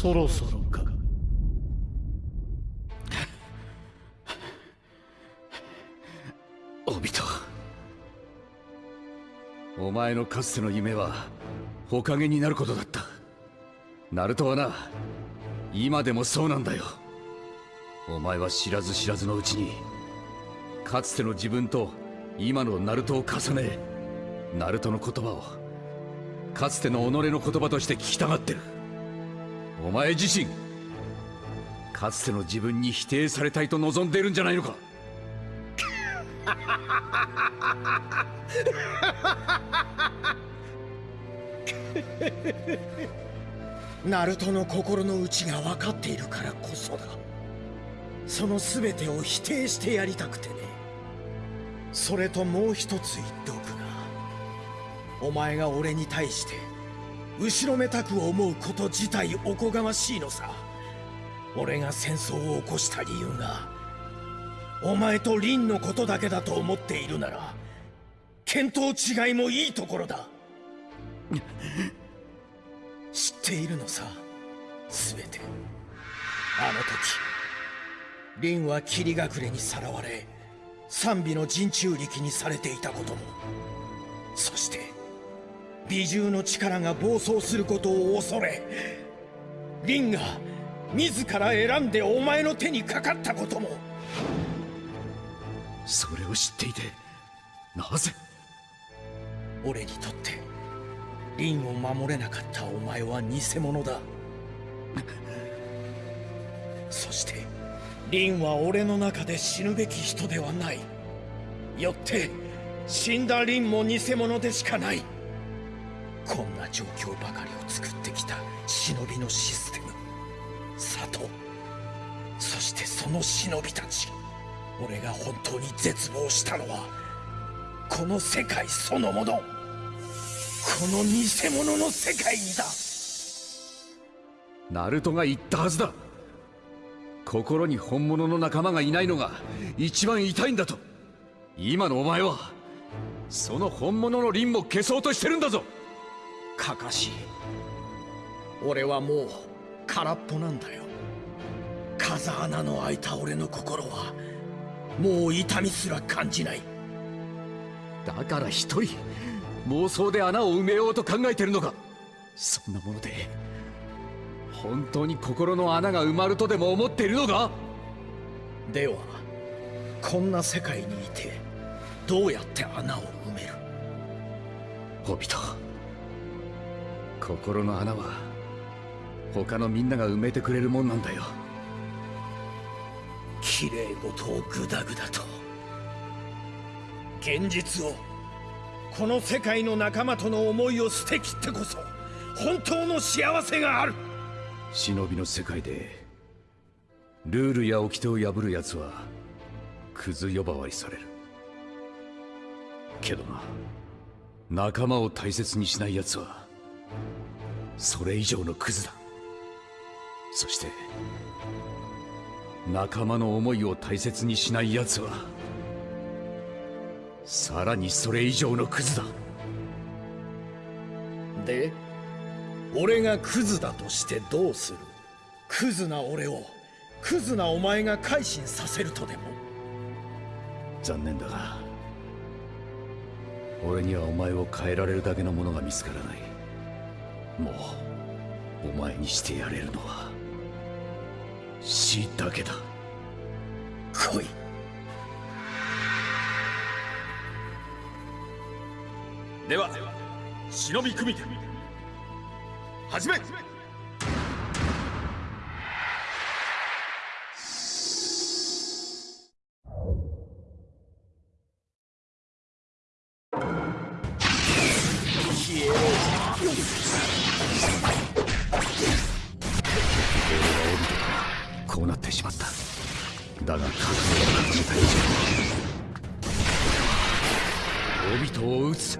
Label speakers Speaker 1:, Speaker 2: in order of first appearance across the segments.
Speaker 1: そろそろか。
Speaker 2: オビトお前のかつての夢は火影になることだった。ナルトはな今でもそうなんだよ。お前は知らず知らずのうちにかつての自分と今のナルトを重ねナルトの言葉をかつての己の言葉として聞きたがってる。お前自身かつての自分に否定されたいと望んでいるんじゃないのか？
Speaker 3: ナルトの心の内が分かっているからこそだ。その全てを否定してやりたくてね。それともう一つ言っておくがお前が俺に対して後ろめたく思うこと自体おこがましいのさ。俺が戦争を起こした理由がお前と凛のことだけだと思っているなら見当違いもいいところだ。知っているのさ全て。あの時凛は霧隠れにさらわれ賛美の陣中力にされていたことも。そして美獣の力が暴走することを恐れ凛が自ら選んでお前の手にかかったことも。
Speaker 2: それを知っていてなぜ？
Speaker 3: 俺にとって凛を守れなかったお前は偽物だ。そして凛は俺の中で死ぬべき人ではない。よって死んだ凛も偽物でしかないこんな状況ばかりを作ってきた忍びのシステム。里。そしてその忍びたち。俺が本当に絶望したのはこの世界そのもの。この偽物の世界にだ。
Speaker 2: ナルトが言ったはずだ。心に本物の仲間がいないのが一番痛いんだと。今のお前はその本物の凛も消そうとしてるんだぞ。
Speaker 3: かかし俺はもう空っぽなんだよ。風穴の開いた俺の心はもう痛みすら感じない。
Speaker 2: だから一人妄想で穴を埋めようと考えてるのか。そんなもので本当に心の穴が埋まるとでも思っているのか？
Speaker 3: ではこんな世界にいてどうやって穴を埋める？
Speaker 2: ホビト心の穴は他のみんなが埋めてくれるもんなんだよ。
Speaker 3: 綺麗事をグダグダと。現実をこの世界の仲間との思いを捨てきってこそ本当の幸せがある。
Speaker 2: 忍びの世界でルールや掟を破る奴はクズ呼ばわりされる。けどな仲間を大切にしない奴はそれ以上のクズだ。そして仲間の思いを大切にしない奴はさらにそれ以上のクズだ。
Speaker 3: で俺がクズだとしてどうする？クズな俺をクズなお前が改心させるとでも？
Speaker 2: 残念だが俺にはお前を変えられるだけのものが見つからないもうお前にしてやれるのは死だけだ。
Speaker 3: 来い。
Speaker 4: では忍び組手始め
Speaker 2: だが覚悟を固めた。以上オビトを撃つ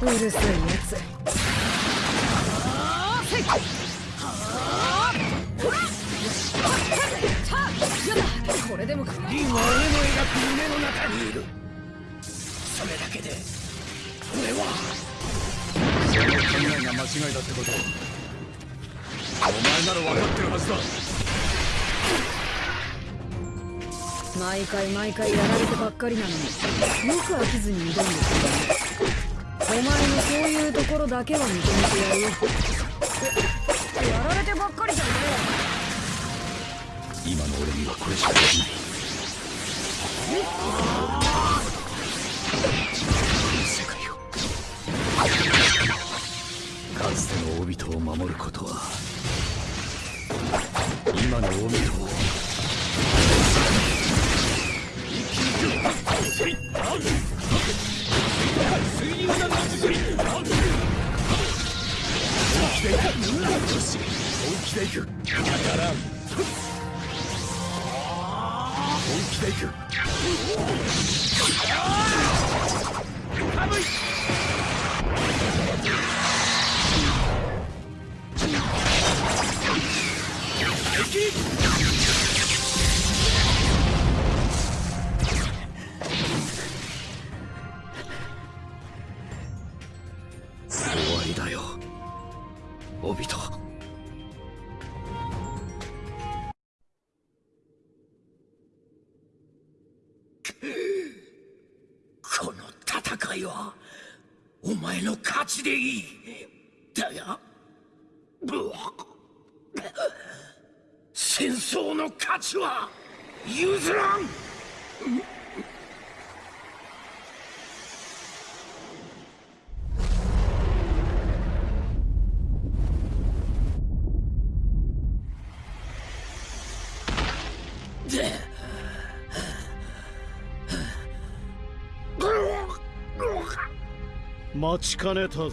Speaker 5: うるさい。や
Speaker 2: か
Speaker 6: りなのによく飽きずに挑んでくるお前のそういうところだけは認めてやるよやられてばっかりじゃねえ
Speaker 2: 今の俺にはこれしかできない。世界をかつてのオビトを守ることは。今のオビトを。でいく当たらん本気でいく
Speaker 3: の価値は譲らん。
Speaker 1: 待ちかねたぞ。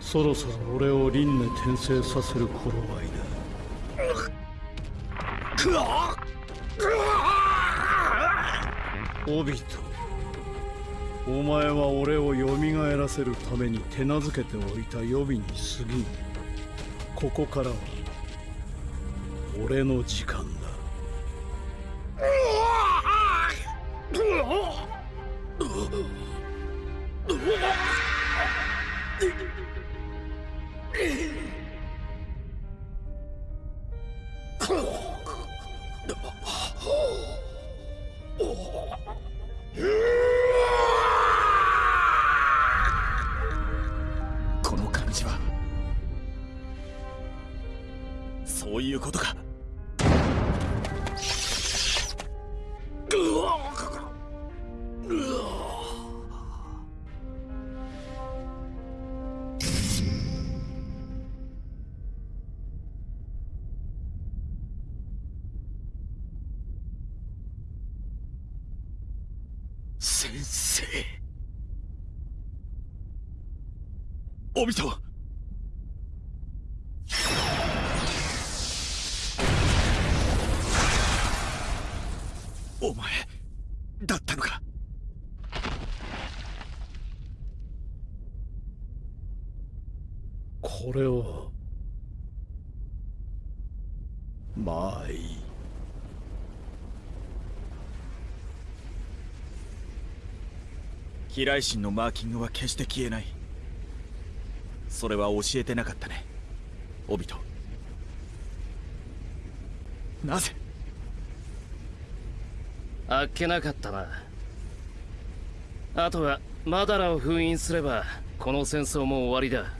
Speaker 1: そろそろ俺を輪廻転生させる頃合いだ。オビトお前は俺を蘇らせるために手なずけておいた予備に過ぎんここからは俺の時間だ。
Speaker 4: お前だったのか？
Speaker 1: これをまあいい。
Speaker 4: 飛来神のマーキングは決して消えない。それは教えてなかったね。オビト。なぜ？
Speaker 7: あっけなかったな。あとはマダラを封印すればこの戦争も終わりだ。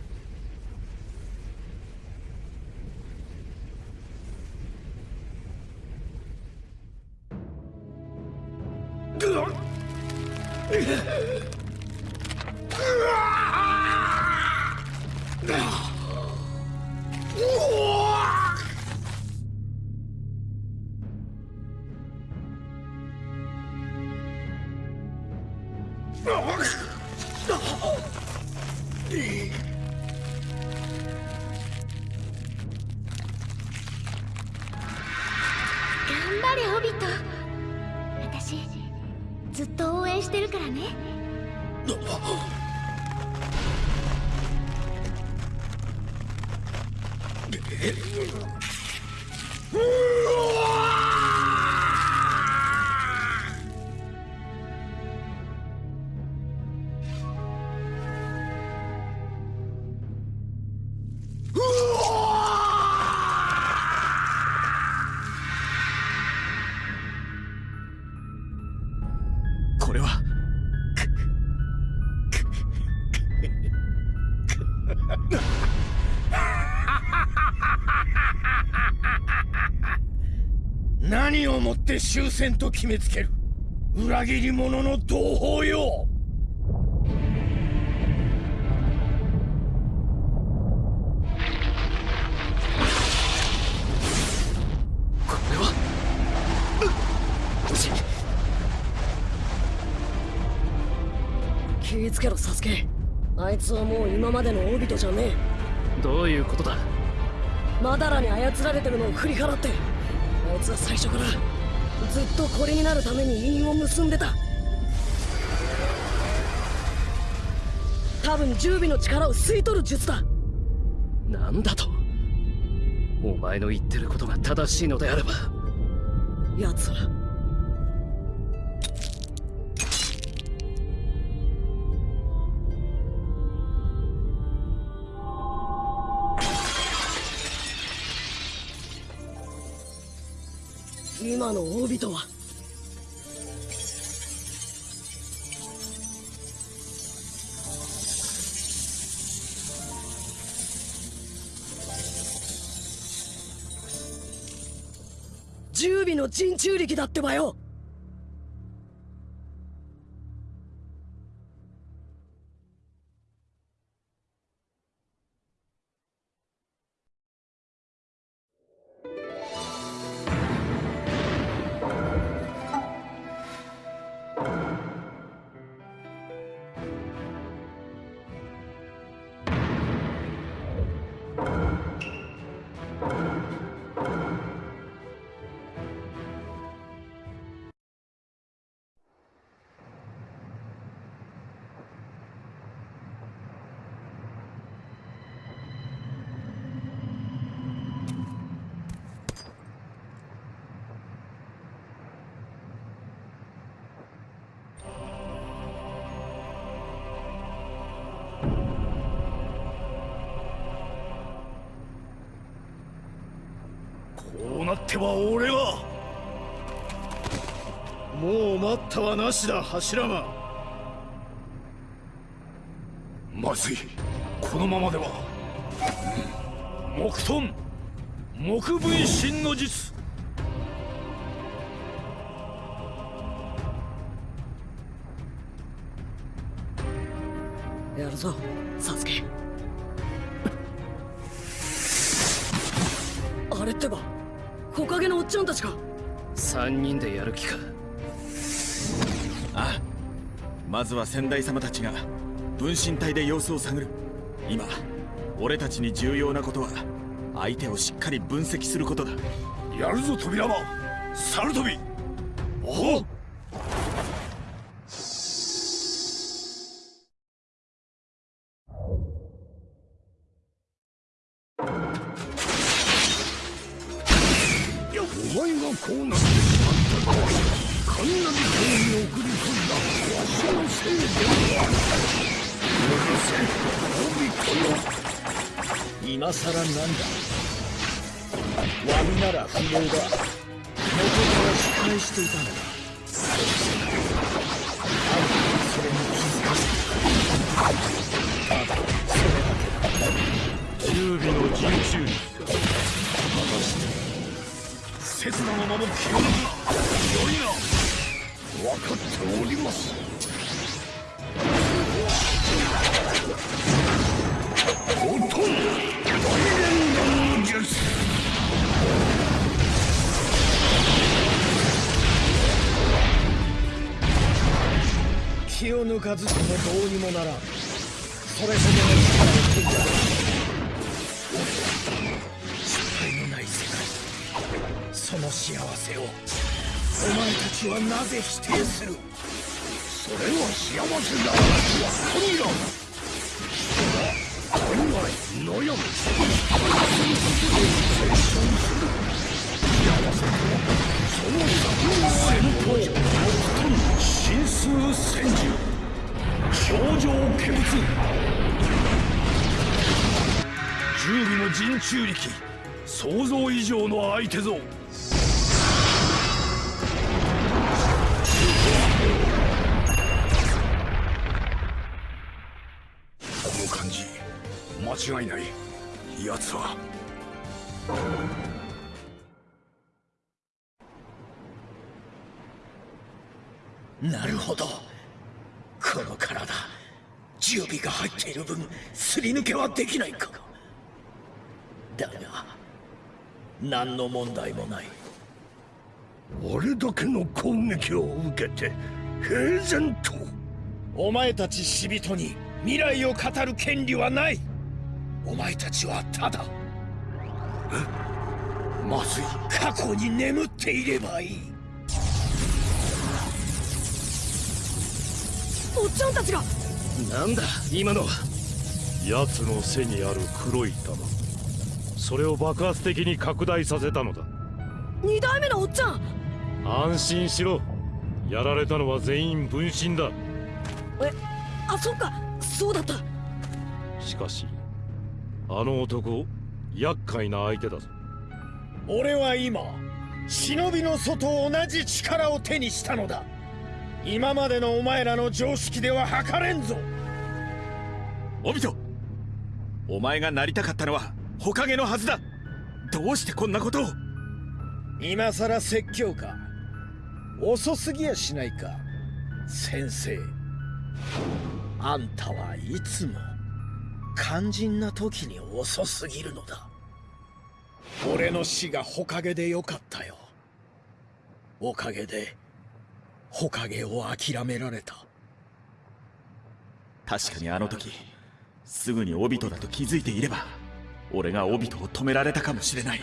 Speaker 8: て
Speaker 3: 終戦と決めつける。裏切り者の同胞よ。
Speaker 7: これは？
Speaker 5: 気ぃつけろサスケ。あいつはもう今までのオビトじゃね
Speaker 7: どういうことだ？
Speaker 5: えマダラに操られてるのを振り払って。あいつは最初からずっとこれになるために因を結んでた。多分十尾の力を吸い取る術だ。
Speaker 7: なんだと。お前の言ってることが正しいのであれば。
Speaker 5: 奴は人中力だってばよ。
Speaker 1: ては俺はもう待ったはなしだ柱間。
Speaker 9: まずい。このままでは。木遁木分身の術。
Speaker 5: やるぞサスケたちか。
Speaker 7: 3人でやる気か。
Speaker 4: ああ。まずは先代様たちが分身体で様子を探る。今俺たちに重要なことは相手をしっかり分析することだ。
Speaker 9: やるぞ扉は猿飛び。お
Speaker 1: 十尾の人中力か
Speaker 9: 刹那のまま気を抜くな良いな分かっておりますおとん大連弾の術
Speaker 3: 気を抜かずともどうにもならん。それほどの力をその幸せをお前たちはなぜ否定する
Speaker 9: それは幸せだこにら考え悩む成長する幸せとはその作戦闘神数戦術頂上化物十尾の人中力想像以上の相手ぞ違いない。奴は。
Speaker 3: なるほど。この体準備が入っている分すり抜けはできないか。だが何の問題もない。
Speaker 9: 俺だけの攻撃を受けて平然と。
Speaker 3: お前たち死人に未来を語る権利はないお前たちはただ
Speaker 9: まずい。
Speaker 3: 過去に眠っていればいい。
Speaker 5: おっちゃんたちが。
Speaker 7: なんだ？今のは。
Speaker 10: 奴の背にある黒い玉。それを爆発的に拡大させたのだ。
Speaker 5: 二代目のおっちゃん。
Speaker 10: 安心しろ。やられたのは全員分身だ。
Speaker 5: えあそっか。そうだった。
Speaker 10: しかしあの男厄介な相手だぞ。
Speaker 3: 俺は今忍びの祖と同じ力を手にしたのだ。今までのお前らの常識では測れんぞ。
Speaker 4: オビトお前がなりたかったのは火影のはずだ。どうしてこんなことを。
Speaker 3: 今さら説教か。遅すぎやしないか先生。あんたはいつも肝心な時に遅すぎるのだ。俺の死が火影でよかったよ。おかげで火影を諦められた。
Speaker 4: 確かにあの時すぐにオビトだと気づいていれば俺がオビトを止められたかもしれない。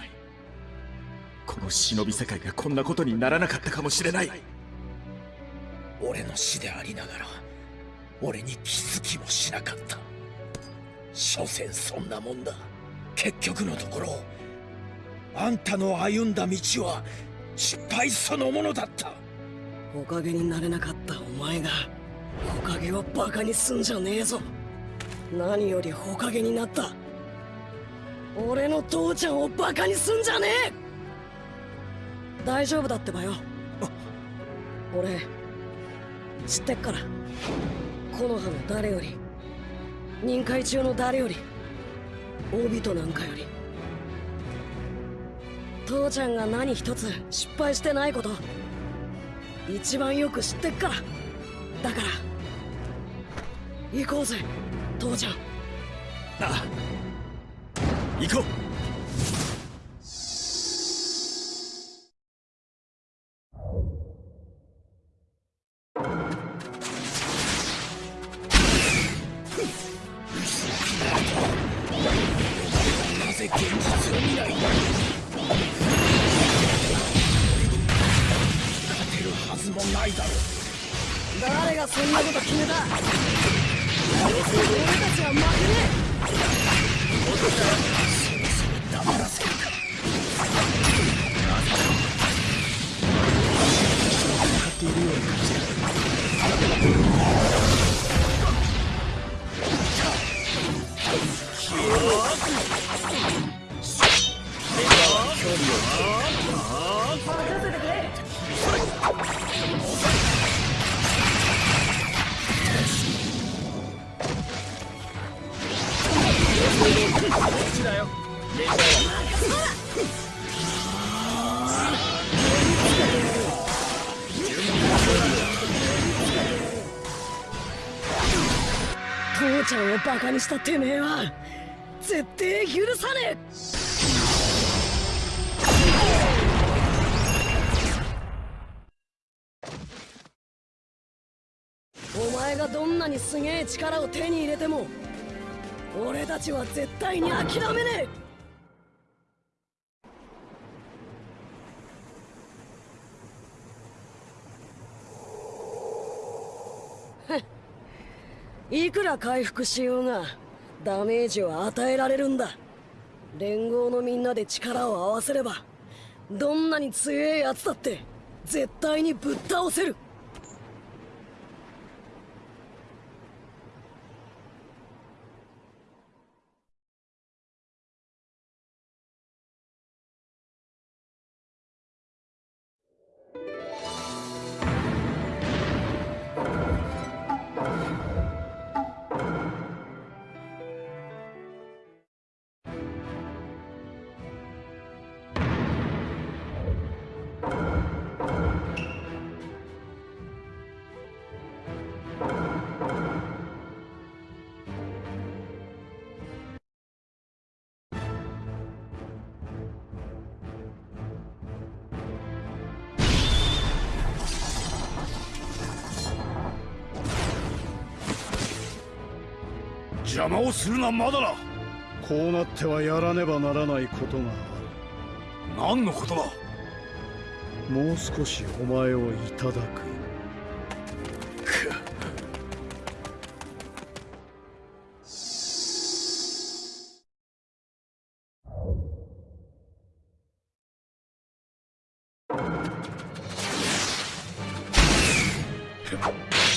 Speaker 4: この忍び世界がこんなことにならなかったかもしれない。
Speaker 3: 俺の死でありながら俺に気づきもしなかった所詮そんなもんだ。結局のところあんたの歩んだ道は失敗そのものだった。
Speaker 5: おかげになれなかったお前がおかげをバカにすんじゃねえぞ。何よりおかげになった。俺の父ちゃんをバカにすんじゃねえ。大丈夫だってばよ。俺知ってっから。木の葉の誰より任界中の誰より大人なんかより父ちゃんが何一つ失敗してないこと一番よく知ってっから。だから行こうぜ父ちゃん。
Speaker 4: ああ行こう。
Speaker 3: 現実を見ない勝てるはずもないだろう
Speaker 5: 誰がそんなこと決めた俺たちは負けねえ。
Speaker 3: そろそろ黙らせるか分かっているように感じる
Speaker 5: え。父ちゃんをバカにしたてめえは絶対許さねえ。お前がどんなにすげえ力を手に入れても俺たちは絶対に諦めねえ。いくら回復しようがダメージを与えられるんだ。連合のみんなで力を合わせればどんなに強いやつだって絶対にぶっ倒せる。
Speaker 9: 邪魔をするなまだら
Speaker 1: こうなってはやらねばならないことがあ
Speaker 9: 何のことだ？
Speaker 1: るもう少しお前をいただく。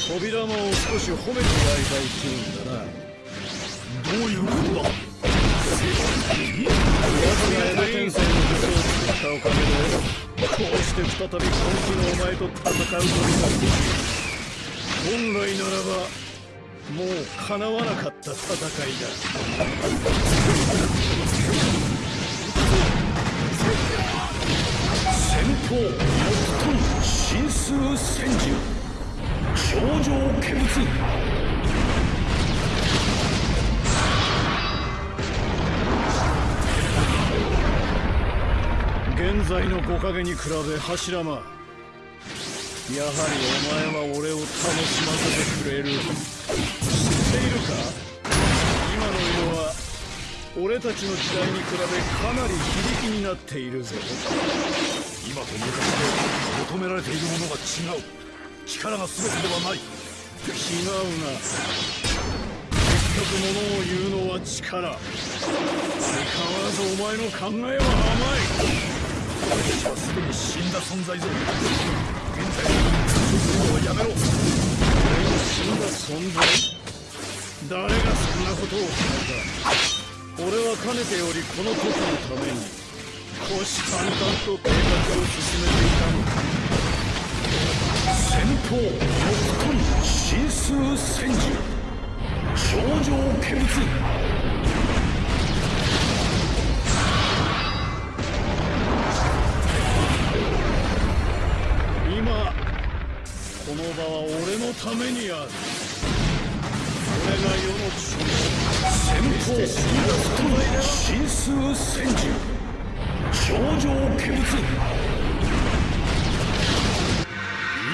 Speaker 1: 扉間を少し褒めてやりたいっていうんだな再び本気のお前と戦うことができる。本来ならばもう叶わなかった戦いだ。
Speaker 9: 先方木遁神数千獣頂上化物
Speaker 1: 現在の木陰に比べ柱間。やはりお前は俺を楽しませてくれる。知っているか？今の世は俺たちの時代に比べかなり非力になっているぞ
Speaker 9: 今と昔で求められているものが違う。力が全てではない。
Speaker 1: 違うな。結局物を言うのは力。相変わらずお前の考えは甘い。
Speaker 9: 私はすでに死んだ存在ぞ現在のはやめろ
Speaker 1: 俺の死んだ存在誰がそんなことを。決めた俺はかねてよりこの時のために。虎視眈々と計画を進めていたのだ
Speaker 9: 先方木遁神数千獣頂上化物
Speaker 1: の場は俺のためにある。俺が世の中
Speaker 9: 先方
Speaker 1: 決して死んだ存在では
Speaker 9: 神数千獣頂上化物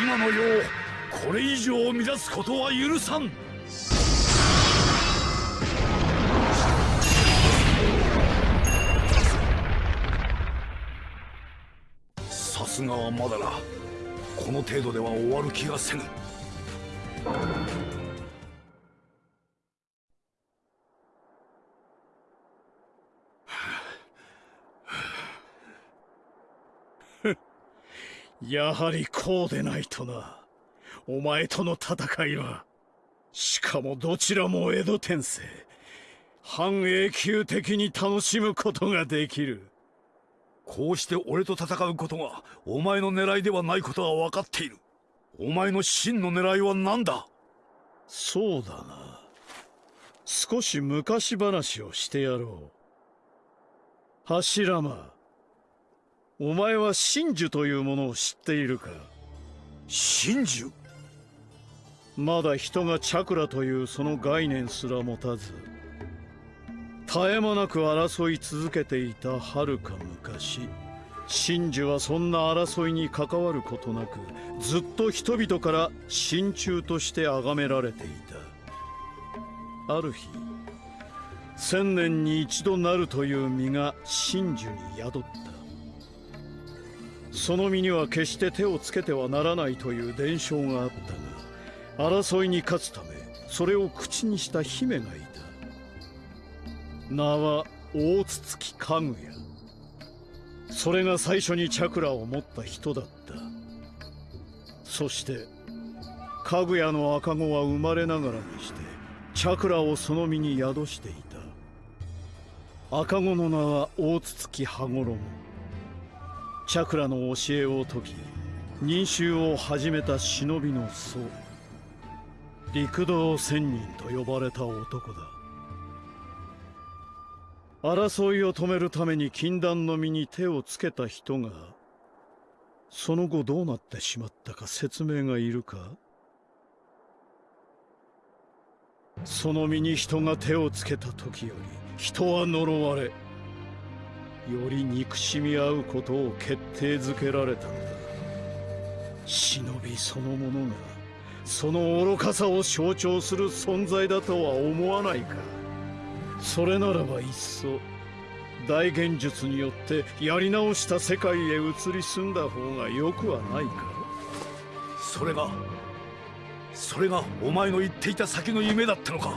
Speaker 9: 今の世をこれ以上乱すことは許さん。さすがはまだらこの程度では終わる気がせぬ。
Speaker 1: やはりこうでないとな。お前との戦いはしかもどちらも江戸天聖半永久的に楽しむことができる。
Speaker 9: こうして俺と戦うことがお前の狙いではないことは分かっている。お前の真の狙いは何だ？
Speaker 1: そうだな。少し昔話をしてやろう。柱間。お前は真珠というものを知っているか？
Speaker 9: 真珠？
Speaker 1: まだ人がチャクラというその概念すら持たず絶え間なく争い続けていた遥か昔。真珠はそんな争いに関わることなくずっと人々から真鍮として崇められていた。ある日千年に一度なるという実が真珠に宿った。その身には決して手をつけてはならないという伝承があったが争いに勝つためそれを口にした姫がいた。名は大筒木家具屋それが最初にチャクラを持った人だった。そして家具屋の赤子は生まれながらにしてチャクラをその身に宿していた。赤子の名は大筒木羽衣。チャクラの教えを解き忍衆を始めた忍びの僧。陸道仙人と呼ばれた男だ。争いを止めるために禁断の身に手をつけた人がその後どうなってしまったか説明がいるか？その身に人が手をつけた時より人は呪われより憎しみ合うことを決定づけられたのだ。忍びそのものがその愚かさを象徴する存在だとは思わないか？それならばいっそ大現術によってやり直した世界へ移り住んだ方がよくはないか。
Speaker 9: それがそれがお前の言っていた先の夢だったのか。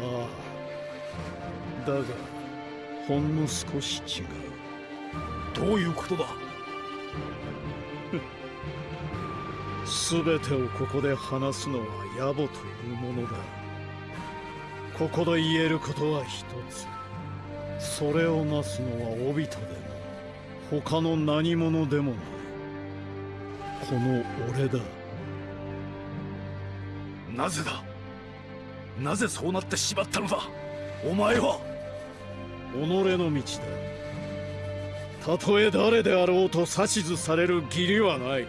Speaker 1: ああ。だがほんの少し違う。
Speaker 9: どういうことだ？
Speaker 1: 全てをここで話すのは野暮というものだここで言えることは一つ。それをなすのはオビトでも他の何者でもない。この俺だ。
Speaker 9: なぜだ？なぜそうなってしまったのだ？お前は？
Speaker 1: 己の道だ。たとえ誰であろうと指図される義理はない。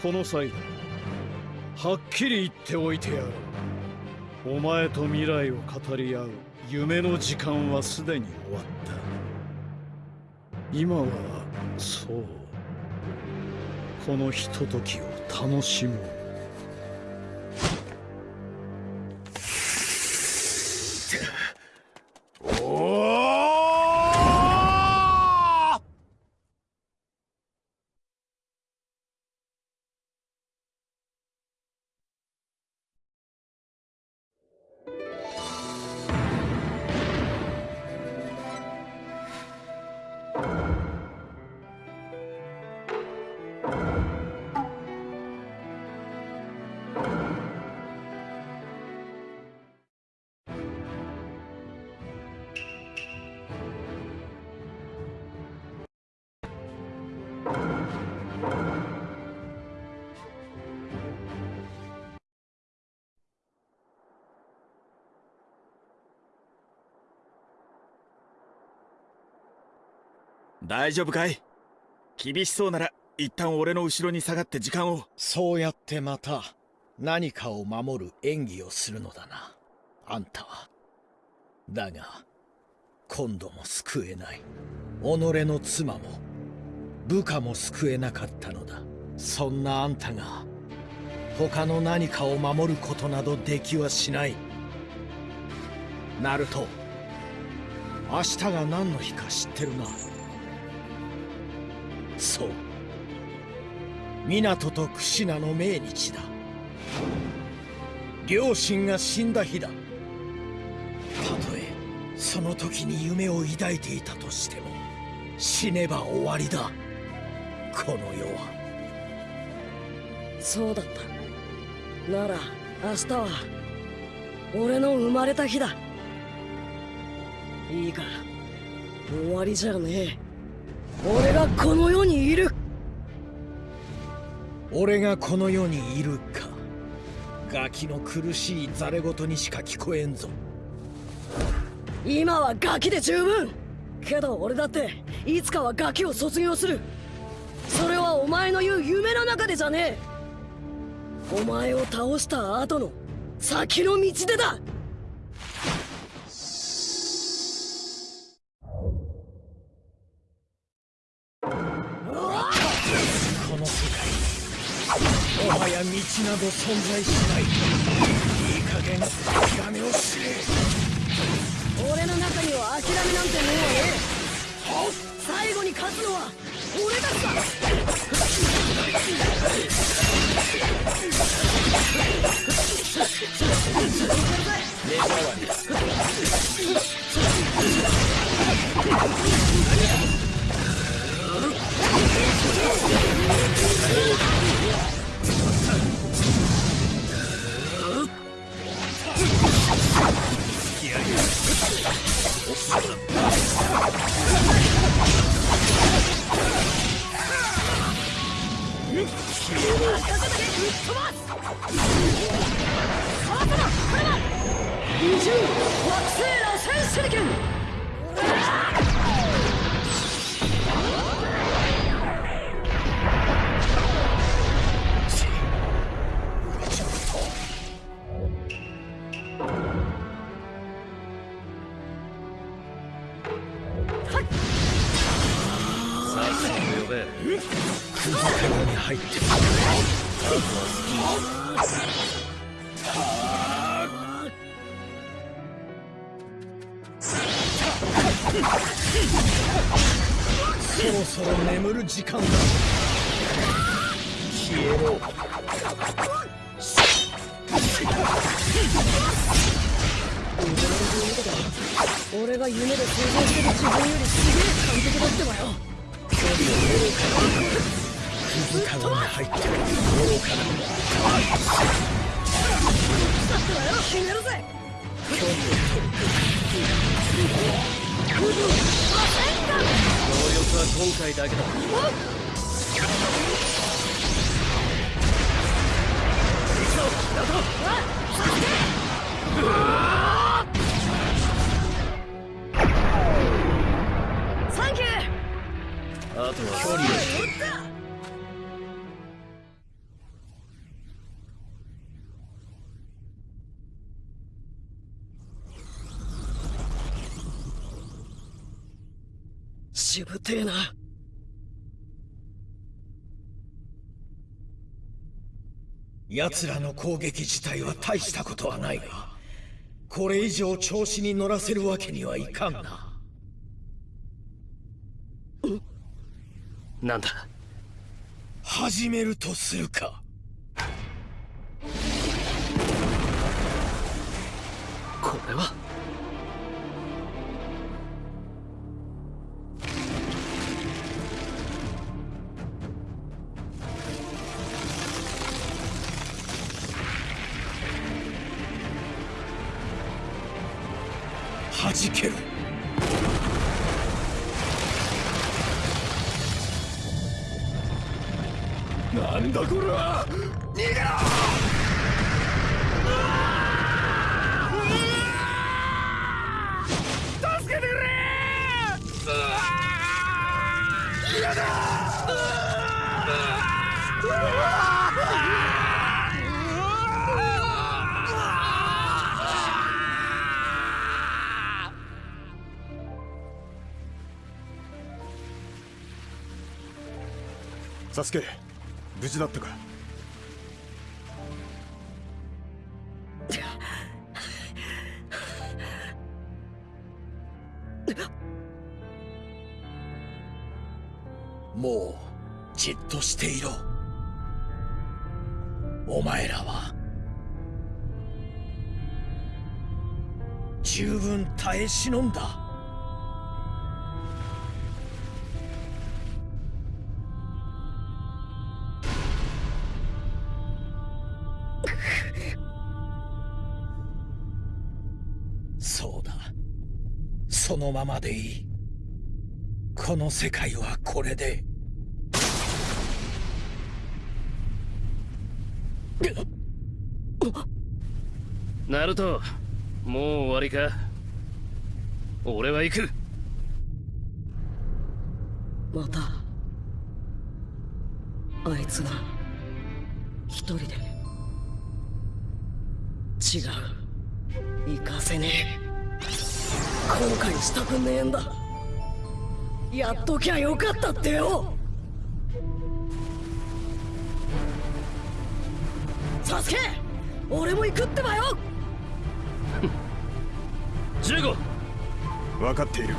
Speaker 1: この際だ。はっきり言っておいてやろうお前と未来を語り合う夢の時間はすでに終わった。今はそう。このひとときを楽しもう。
Speaker 4: 大丈夫かい？厳しそうなら一旦俺の後ろに下がって時間を。
Speaker 3: そうやってまた何かを守る演技をするのだな。あんたは。だが今度も救えない。己の妻も部下も救えなかったのだ。そんなあんたが他の何かを守ることなどできはしない。ナルト明日が何の日か知ってるな。そう。湊とクシナの命日だ。両親が死んだ日だ。たとえその時に夢を抱いていたとしても死ねば終わりだ。この世は。
Speaker 5: そうだった。なら明日は俺の生まれた日だ。いいか終わりじゃねえ。俺がこの世にいる。
Speaker 3: 俺がこの世にいるか。ガキの苦しいザレ言にしか聞こえんぞ。
Speaker 5: 今はガキで十分。けど俺だっていつかはガキを卒業する。それはお前の言う夢の中でじゃねえ。お前を倒した後の先の道でだ
Speaker 3: など存在しないいい加減諦めをしれ
Speaker 5: 俺の中には諦めなんてもんはねえ最後に勝つのは俺たちだ二惑星螺旋手裏剣
Speaker 7: さっさと呼べ
Speaker 3: 雲に入ってくるそろそろ眠る時間だ。消えろ。
Speaker 5: 俺が夢で想像してる自分よりすげえ完璧だってばよ。サンキュー
Speaker 7: あとは距離を
Speaker 5: しぶてえな
Speaker 3: 奴らの攻撃自体は大したことはないがこれ以上調子に乗らせるわけにはいかんな。
Speaker 7: なんだ？
Speaker 3: 始めるとするか。
Speaker 7: これは
Speaker 1: サスケ無事だったか。
Speaker 3: もうじっとしていろ。お前らは。十分耐え忍んだ。そのままでいい。この世界はこれで。
Speaker 7: ナルトもう終わりか？俺は行く。
Speaker 5: またあいつが一人で違う。行かせねえ後悔したくねえんだ。やっときゃよかったってよ。サスケ俺も行くってばよ。
Speaker 7: 15
Speaker 1: 分かっている。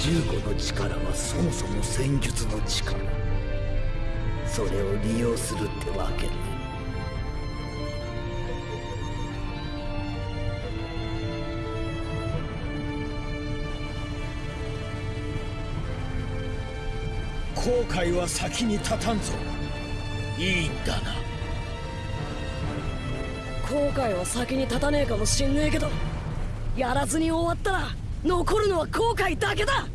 Speaker 3: 15の力はそもそも戦術の力。それを利用するってわけね後悔は先に立たんぞ。いいんだな。
Speaker 5: 後悔は先に立たねえかもしんねえけどやらずに終わったら残るのは後悔だけだ。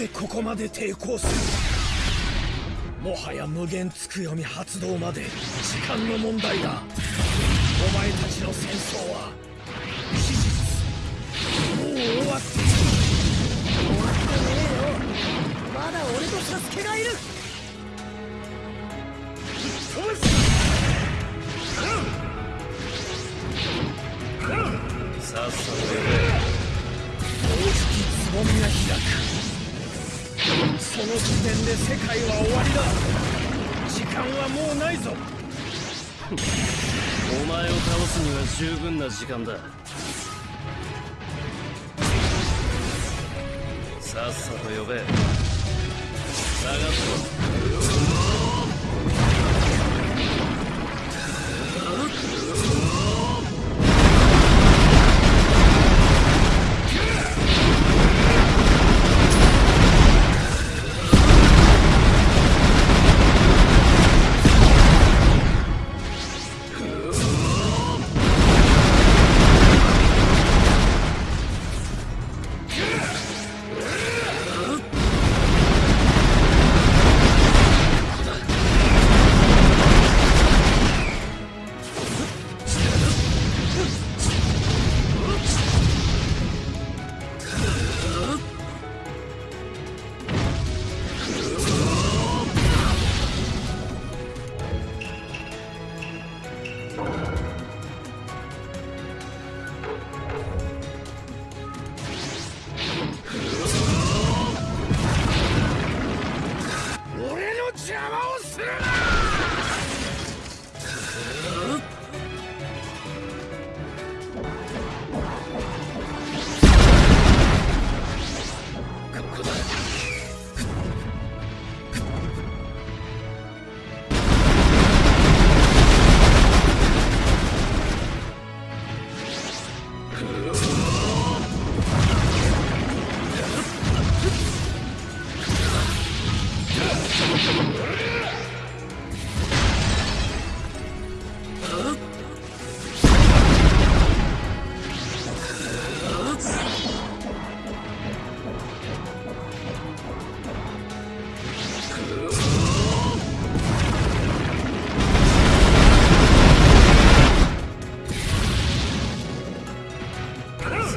Speaker 3: ぜここまで抵抗する。もはや無限つくよみ発動まで時間の問題だ。お前たちの戦争は期日もう終わってる。終わってねえよ。まだ俺とサスケがいる。時点で世界は終わりだ。時間はもうないぞ。
Speaker 7: お前を倒すには十分な時間だ。さっさと呼べ。探すぞ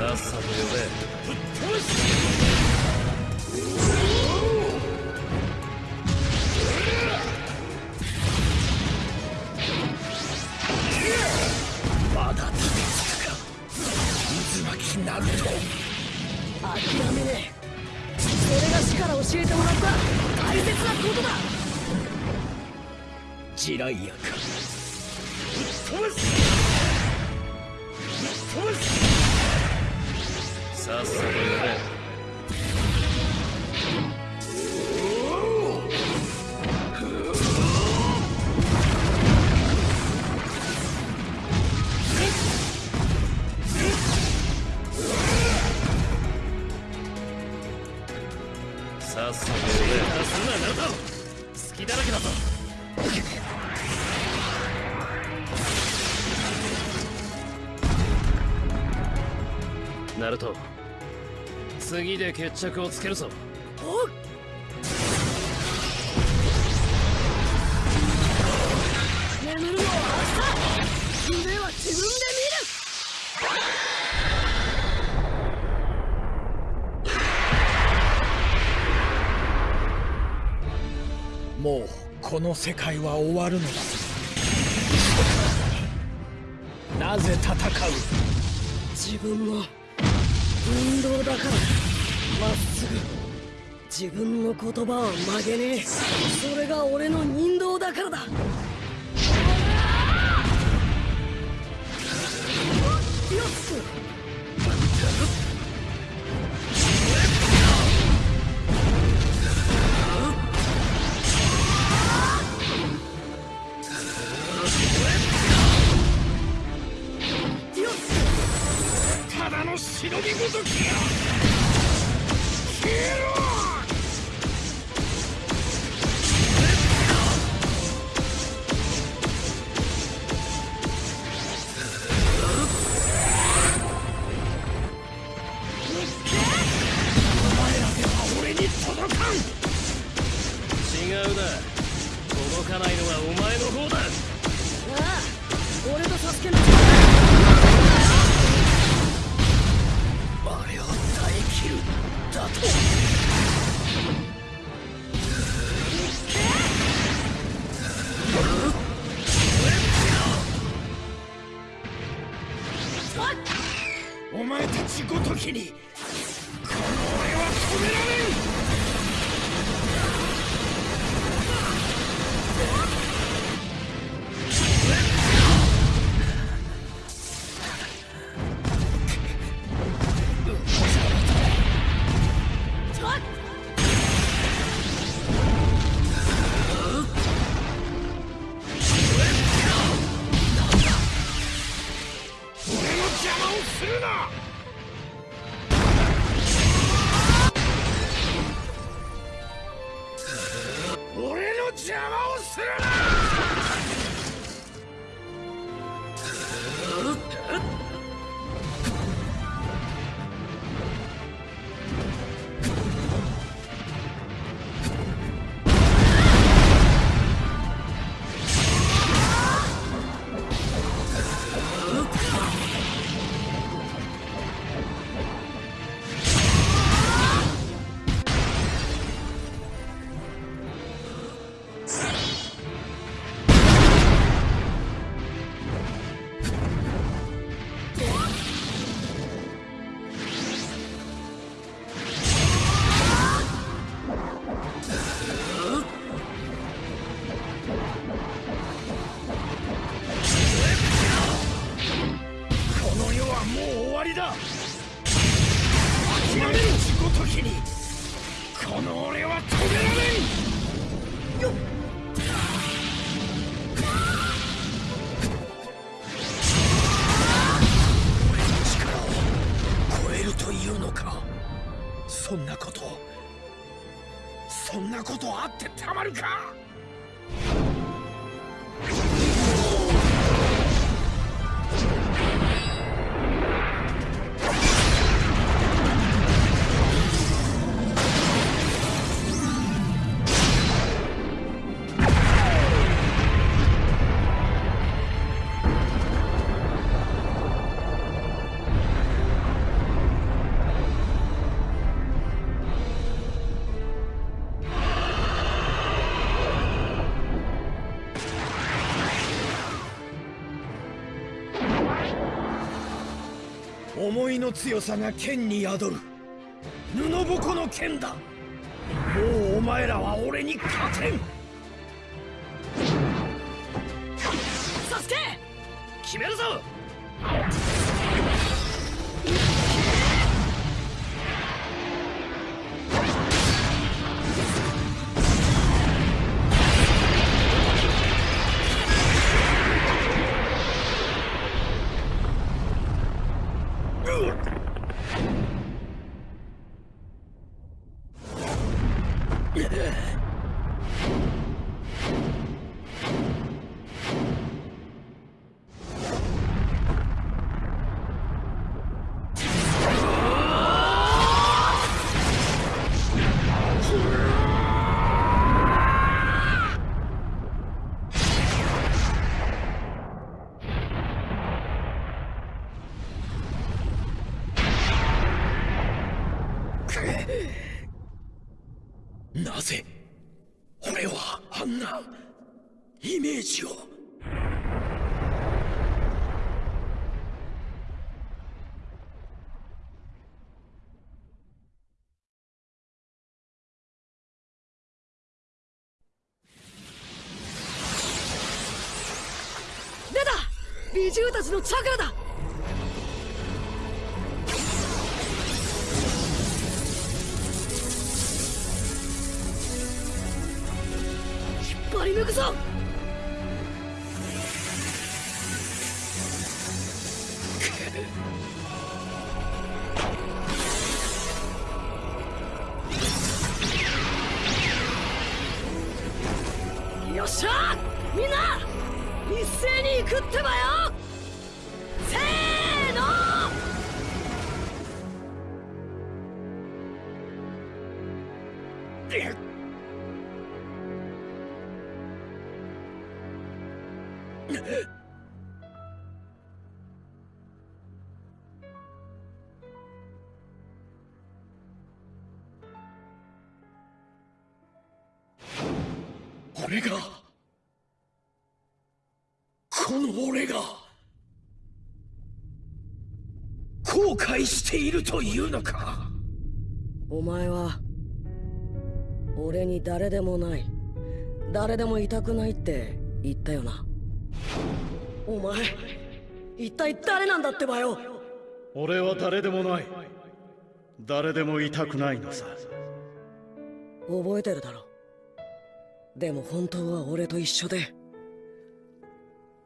Speaker 7: さっさと呼べ
Speaker 3: まだ立てつく。か渦巻きナルト
Speaker 5: 諦めねえそれが死から教えてもらった大切なことだ
Speaker 3: ジライアかぶっ飛ばすぶっ飛ばす
Speaker 7: さっさと呼べさっさと呼べすんなナルト好きだらけだぞナルト次で決着をつけるぞ。
Speaker 5: 眠るのは明日夢は自分で見る。
Speaker 3: もうこの世界は終わるのだ。なぜ戦う？
Speaker 5: 自分の運動だから。まっすぐ自分の言葉は曲げねえ。それが俺の人道だからだ。よっ
Speaker 3: 忍びごときや俺に届かん
Speaker 7: 違うな。届かないのはお前の方だ。
Speaker 5: ああ。俺とサスケの
Speaker 3: あれる。だと。お前たちごときに思いの強さが剣に宿る。布ぼこの剣だ。もうお前らは俺に勝てん。
Speaker 7: サスケ！決めるぞ！
Speaker 3: メージを。
Speaker 5: 美獣たちのチャクラだ！引っ張り抜くぞ！
Speaker 3: しているというのか？
Speaker 5: お前は俺に誰でもない誰でもいたくないって言ったよな。お前一体誰なんだってばよ。
Speaker 1: 俺は誰でもない。誰でもいたくないのさ。
Speaker 5: 覚えてるだろ。でも本当は俺と一緒で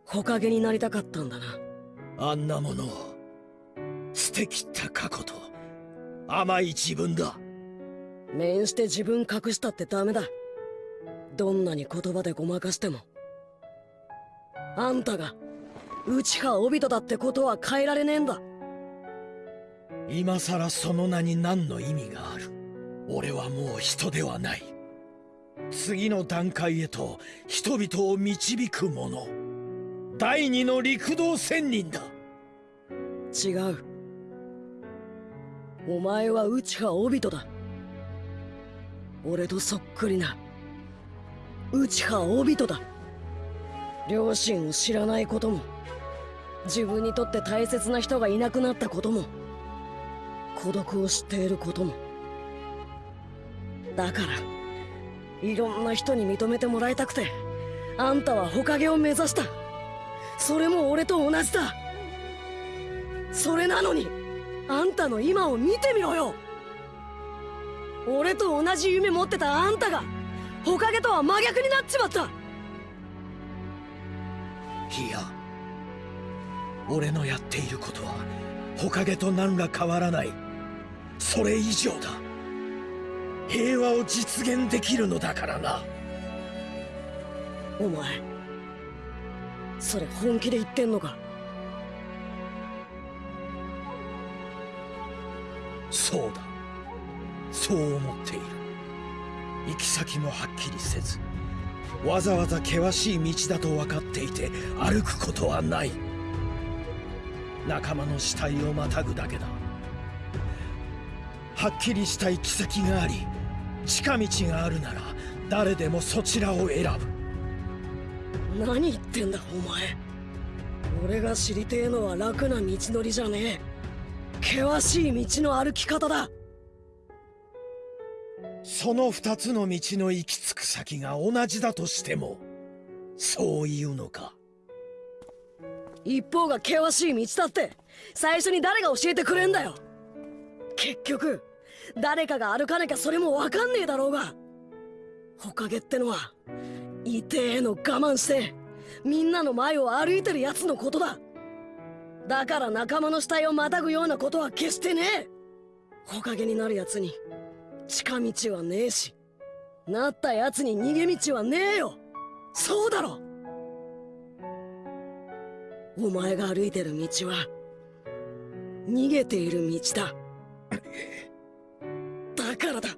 Speaker 5: 木陰になりたかったんだな。
Speaker 3: あんなものを捨てきった過去と。甘い自分だ。
Speaker 5: 面して自分隠したってダメだ。どんなに言葉でごまかしても。あんたが内派オビトだってことは変えられねえんだ。
Speaker 3: 今さらその名に何の意味がある。俺はもう人ではない。次の段階へと人々を導く者。第二の陸道仙人だ。
Speaker 5: 違うお前は内派オビトだ。俺とそっくりな。内派オビトだ。両親を知らないことも。自分にとって大切な人がいなくなったことも。孤独を知っていることも。だからいろんな人に認めてもらいたくてあんたは火影を目指した。それも俺と同じだ。それなのに。あんたの今を見てみろよ。俺と同じ夢持ってたあんたが火影とは真逆になっちまった。
Speaker 3: いや俺のやっていることは火影と何ら変わらない。それ以上だ。平和を実現できるのだからな。
Speaker 5: お前それ本気で言ってんのか？
Speaker 3: そうだ。そう思っている。行き先もはっきりせずわざわざ険しい道だと分かっていて歩くことはない。仲間の死体をまたぐだけだ。はっきりした行き先があり近道があるなら誰でもそちらを選ぶ。
Speaker 5: 何言ってんだお前。俺が知りてえのは楽な道のりじゃねえ。険しい道の歩き方だ。
Speaker 3: その二つの道の行き着く先が同じだとしてもそう言うのか？
Speaker 5: 一方が険しい道だって最初に誰が教えてくれんだよ。結局誰かが歩かなきゃそれもわかんねえだろうが。ほかげってのは痛えの我慢してみんなの前を歩いてるやつのことだだから仲間の死体をまたぐようなことは決してね。えほかげになるやつに近道はねえしなったやつに逃げ道はねえよ。そうだろ。お前が歩いてる道は逃げている道だ。だからだ。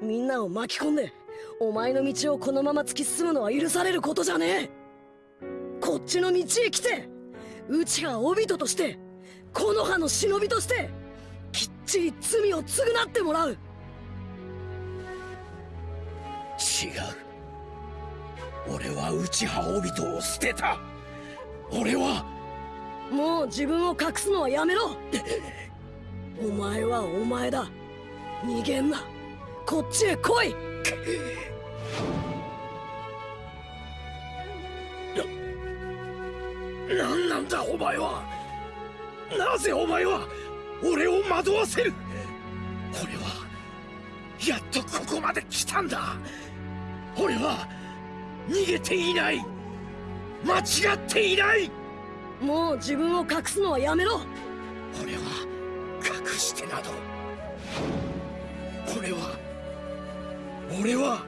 Speaker 5: みんなを巻き込んでお前の道をこのまま突き進むのは許されることじゃねえ。こっちの道へ来て。うちがオビトとしてこの葉の忍びとしてきっちり罪を償ってもらう。
Speaker 3: 違う。俺は内葉帯人を捨てた。俺は。
Speaker 5: もう自分を隠すのはやめろ。お前はお前だ。逃げんな。こっちへ来い
Speaker 3: 何なんだお前は。なぜお前は俺を惑わせる？俺はやっとここまで来たんだ。俺は逃げていない。間違っていない。
Speaker 5: もう自分を隠すのはやめろ。
Speaker 3: 俺は隠してなど。俺は俺は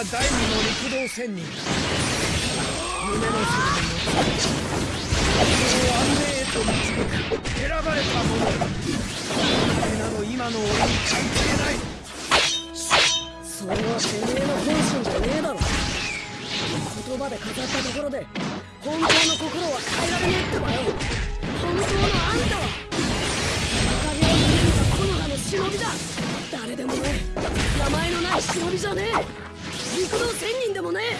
Speaker 3: は第二の陸道仙人。夢の世界をを安寧へと導く。選ばれた者だそれなど今の俺に関係ない
Speaker 5: それはてめえの本心じゃねえだろ。言葉で語ったところで本当の心は変えられねえってばよ。本当のあんたは。影を見るた木の葉の忍びだ。誰でもね。え名前のない忍びじゃねえ。陸道千人でもね。え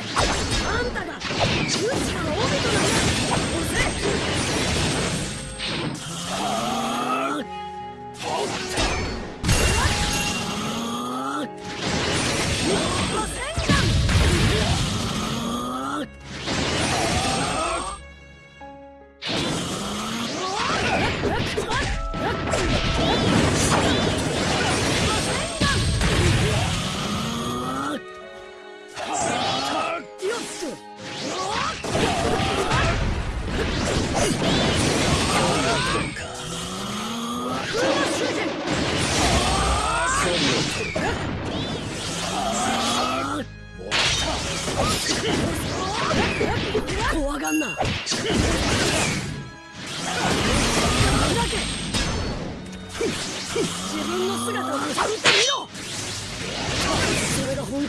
Speaker 5: あんたがうちらの帯となんだ。押せ。はあ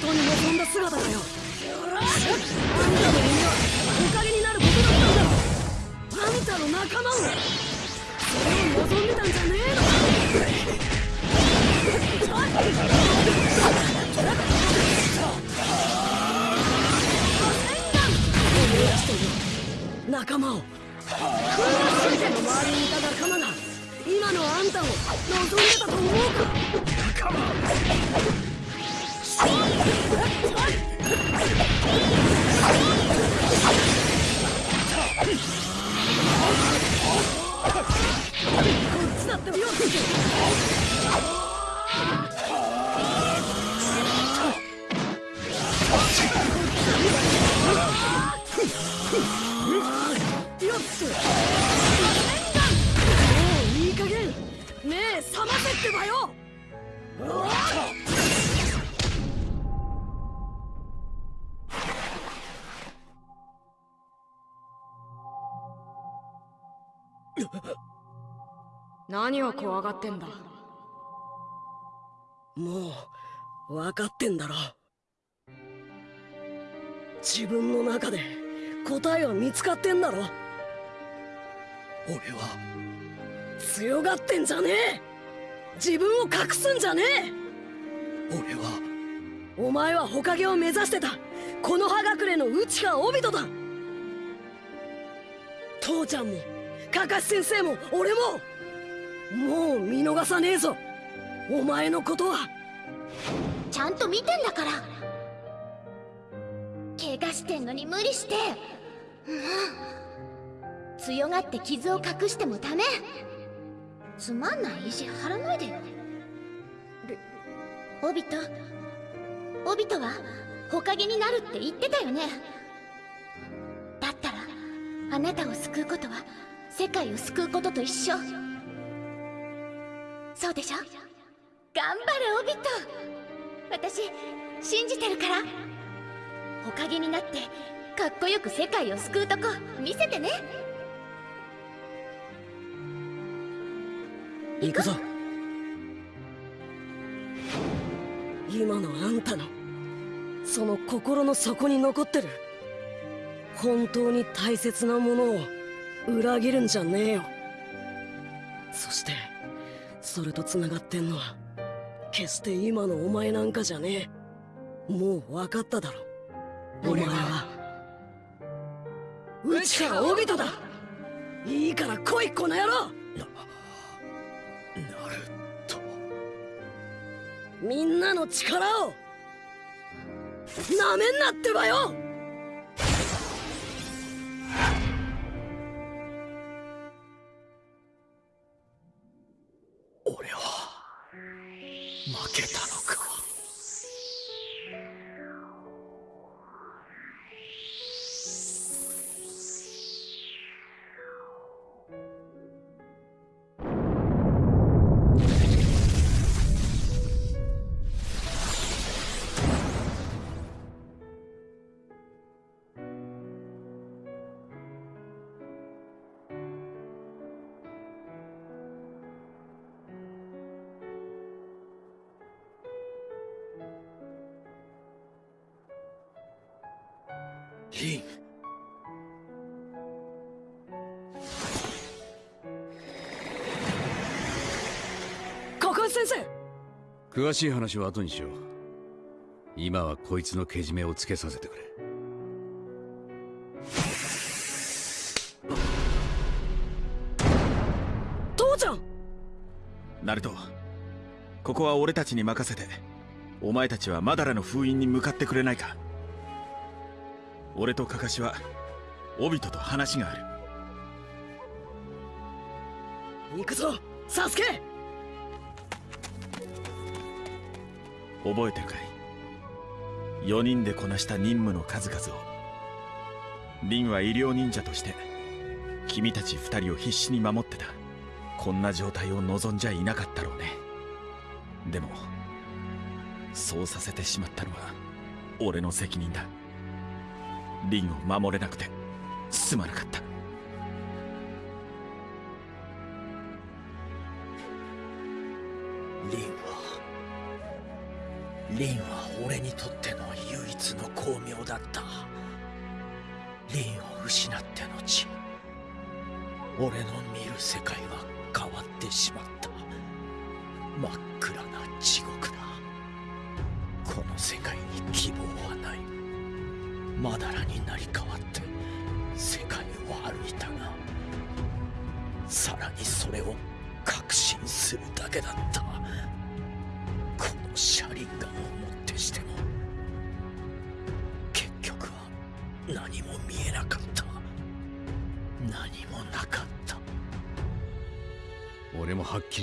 Speaker 5: 当に望んだ姿だよ。あんたの夢はおかげになることだったんだろあんたの。仲間をそれを望んでたんじゃ仲間を先生の周りにいた仲間が今のあんたを望んでたと思うか。もういい加減。目覚ませってばよ。何を怖がってんだ？もう分かってんだろ。自分の中で答えは見つかってんだろ。俺は強がってんじゃねえ。自分を隠すんじゃねえ。俺はお前は火影を目指してた。この葉隠れの内川帯人だ。父ちゃんもカカシ先生も俺も。もう見逃さねえぞ。お前のことは。
Speaker 11: ちゃんと見てんだから。怪我してんのに無理して。もう強がって傷を隠してもダメ。つまんない意地張らないでよ。オビト。オビトは火影になるって言ってたよね。だったらあなたを救うことは世界を救うことと一緒。そうでしょ？頑張れオビット。私信じてるから。火影になってかっこよく世界を救うとこ見せてね。
Speaker 5: 行くぞ。今のあんたのその心の底に残ってる本当に大切なものを裏切るんじゃねえよ。そしてそれと繋がってんのは決して今のお前なんかじゃねえ。もう分かっただろ。お前は。内川帯人だ。いいから来いこの野郎。みんなの力をなめんなってばよ
Speaker 2: 詳しい話は後にしよう。今はこいつのけじめをつけさせてくれ。
Speaker 5: 父ちゃん！
Speaker 4: ナルトここは俺たちに任せてお前たちはマダラの封印に向かってくれないか。俺とカカシはオビトと話がある。
Speaker 5: 行くぞサスケ
Speaker 4: 覚えてるかい。4人でこなした任務の数々を。リンは医療忍者として君たち2人を必死に守ってた。こんな状態を望んじゃいなかったろうね。でもそうさせてしまったのは俺の責任だ。リンを守れなくてすまなかった。
Speaker 3: リンはリンは俺にとっての唯一の光明だった。リンを失って後俺の見る世界は変わってしまった。真っ暗な地獄だ。この世界に希望はない。まだらになり変わって世界を歩いたがさらにそれを確信するだけだった。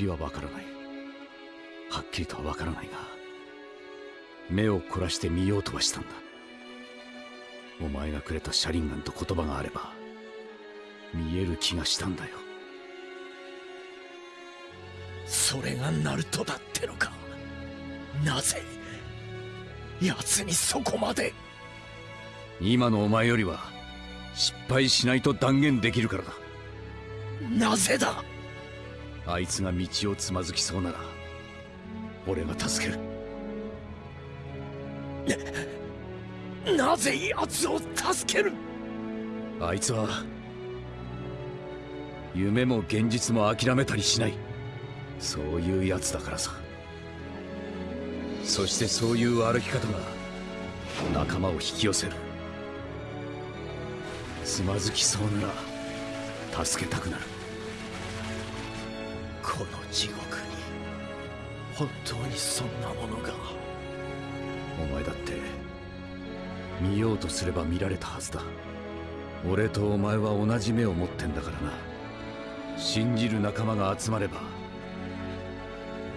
Speaker 3: はっ
Speaker 2: きりはわからない。はっきりとはわからないが目を凝らして見ようとはしたんだ。お前がくれた車輪ガンと言葉があれば見える気がしたんだよ。
Speaker 3: それがナルトだってのか。なぜ奴にそこまで。
Speaker 2: 今のお前よりは失敗しないと断言できるからだ。
Speaker 3: なぜだ
Speaker 2: あいつが道をつまずきそうなら俺が助ける。
Speaker 3: なぜ奴を助ける？
Speaker 2: あいつは夢も現実も諦めたりしない。そういうやつだからさ。そしてそういう歩き方が仲間を引き寄せる。つまずきそうなら助けたくなる
Speaker 3: 地獄に。本当にそんなものが。
Speaker 2: お前だって見ようとすれば見られたはずだ。俺とお前は同じ目を持ってんだからな。信じる仲間が集まれば